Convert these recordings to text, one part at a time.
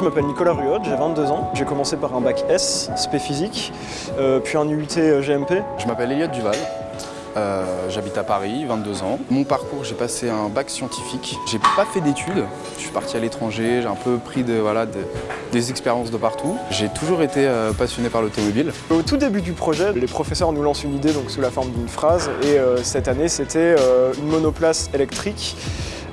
Je m'appelle Nicolas Ruod, j'ai 22 ans. J'ai commencé par un bac S, spé physique, euh, puis un UT GMP. Je m'appelle Elliot Duval. Euh, J'habite à Paris, 22 ans. Mon parcours, j'ai passé un bac scientifique. J'ai pas fait d'études. Je suis parti à l'étranger. J'ai un peu pris de, voilà, de- des expériences de partout. J'ai toujours été euh, passionné par l'automobile. Au tout début du projet, les professeurs nous lancent une idée donc sous la forme d'une phrase et euh, cette année c'était euh, une monoplace électrique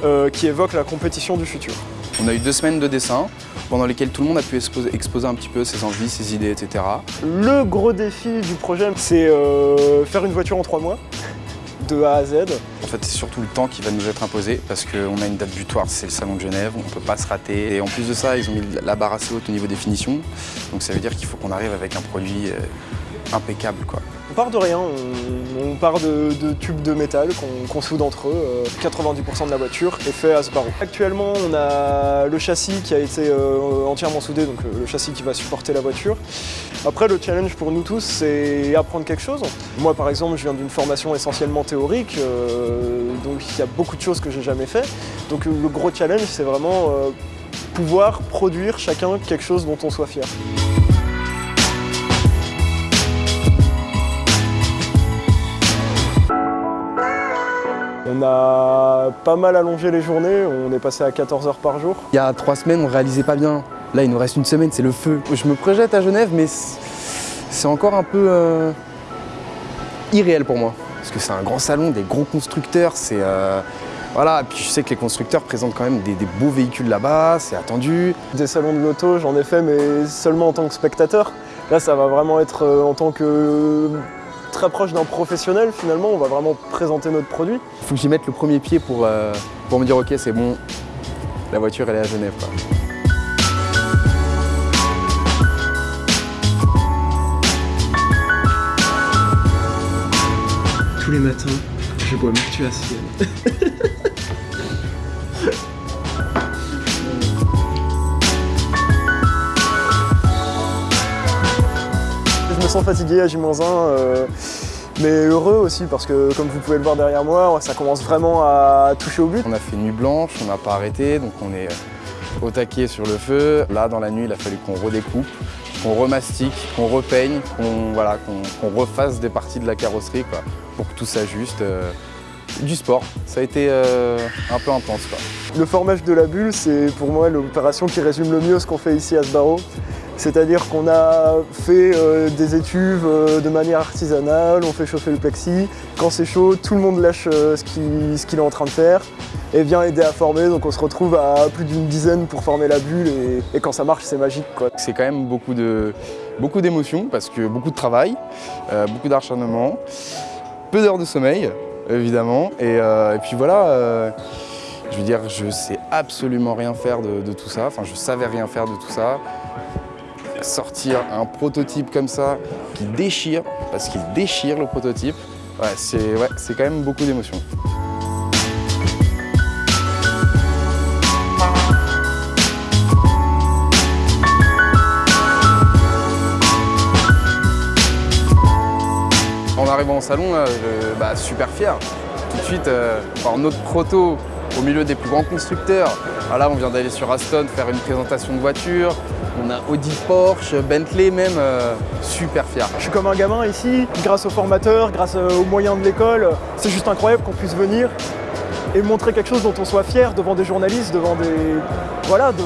euh, qui évoque la compétition du futur. On a eu deux semaines de dessin pendant lesquelles tout le monde a pu exposer, exposer un petit peu ses envies, ses idées, etc. Le gros défi du projet c'est euh, faire une voiture en trois mois, de A à Z. En fait, c'est surtout le temps qui va nous être imposé parce qu'on a une date butoir, c'est le Salon de Genève, on ne peut pas se rater. Et en plus de ça, ils ont mis la barre assez haute au niveau des finitions. Donc ça veut dire qu'il faut qu'on arrive avec un produit euh, impeccable. Quoi. On part de rien, on, part de, tubes de métal qu'on soude entre eux. Euh, 90% de la voiture est fait à ce barreau. Actuellement, on a le châssis qui a été euh, entièrement soudé, donc euh, le châssis qui va supporter la voiture. Après, le challenge pour nous tous, c'est apprendre quelque chose. Moi, par exemple, je viens d'une formation essentiellement théorique, euh, donc il y a beaucoup de choses que j'ai jamais fait. Donc euh, le gros challenge, c'est vraiment euh, pouvoir produire chacun quelque chose dont on soit fier. A pas mal allongé les journées, on est passé à 14 heures par jour. Il y a trois semaines, on réalisait pas bien. Là, il nous reste une semaine, c'est le feu. Je me projette à Genève, mais c'est encore un peu euh, irréel pour moi. Parce que c'est un grand salon, des gros constructeurs, c'est... euh, voilà, et puis je sais que les constructeurs présentent quand même des, des beaux véhicules là-bas, c'est attendu. Des salons de l'auto, j'en ai fait, mais seulement en tant que spectateur. Là, ça va vraiment être euh, en tant que très proche d'un professionnel, finalement, on va vraiment présenter notre produit. Il faut que j'y mette le premier pied pour, euh, pour me dire ok, c'est bon, la voiture elle est à Genève. quoi. Tous les matins, je bois Mertuacienne. je me sens fatigué à J-1, euh, mais heureux aussi parce que comme vous pouvez le voir derrière moi, ça commence vraiment à toucher au but. On a fait nuit blanche, on n'a pas arrêté, donc on est euh, au taquet sur le feu. Là, dans la nuit, il a fallu qu'on redécoupe, qu'on remastique, qu'on repeigne, qu'on voilà, refasse des parties de la carrosserie quoi, pour que tout s'ajuste. euh, du sport, ça a été euh, un peu intense. Quoi. Le formage de la bulle, c'est pour moi l'opération qui résume le mieux ce qu'on fait ici à Sbarro. C'est-à-dire qu'on a fait euh, des étuves euh, de manière artisanale, on fait chauffer le plexi. Quand c'est chaud, tout le monde lâche euh, ce qu'il est en train de faire et vient aider à former. Donc on se retrouve à plus d'une dizaine pour former la bulle et, quand ça marche, c'est magique. C'est quand même beaucoup de beaucoup d'émotions parce que beaucoup de travail, beaucoup d'acharnement, peu d'heures de sommeil évidemment et, puis voilà. je veux dire, je sais absolument rien faire de, de tout ça. Enfin, je savais rien faire de tout ça. Sortir un prototype comme ça qui déchire, parce qu'il déchire le prototype, c'est quand même beaucoup d'émotions. En arrivant au salon, bah, super fier. Tout de suite, euh, notre proto au milieu des plus grands constructeurs. Ah, là, on vient d'aller sur Aston faire une présentation de voiture. On a Audi, Porsche, Bentley même. euh, super fier. Je suis comme un gamin ici, grâce aux formateurs, grâce euh, aux moyens de l'école. C'est juste incroyable qu'on puisse venir et montrer quelque chose dont on soit fier devant des journalistes, devant des. Voilà, de-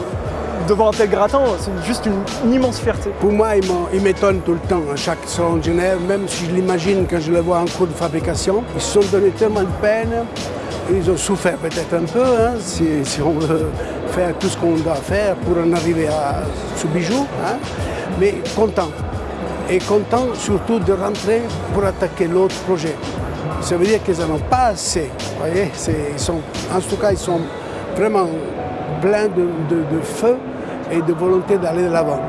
devant un tel gratin. C'est juste une, une immense fierté. Pour moi, il m'étonne tout le temps, à chaque salon de Genève, même si je l'imagine quand je le vois en cours de fabrication. Ils se sont donné tellement de peine, ils ont souffert peut-être un peu, hein, si, on veut faire tout ce qu'on doit faire pour en arriver à ce bijou, hein, mais content. Et content surtout de rentrer pour attaquer l'autre projet. Ça veut dire qu'ils n'en ont pas assez. voyez, ils sont, en tout cas, ils sont vraiment pleins de feu et de volonté d'aller de l'avant.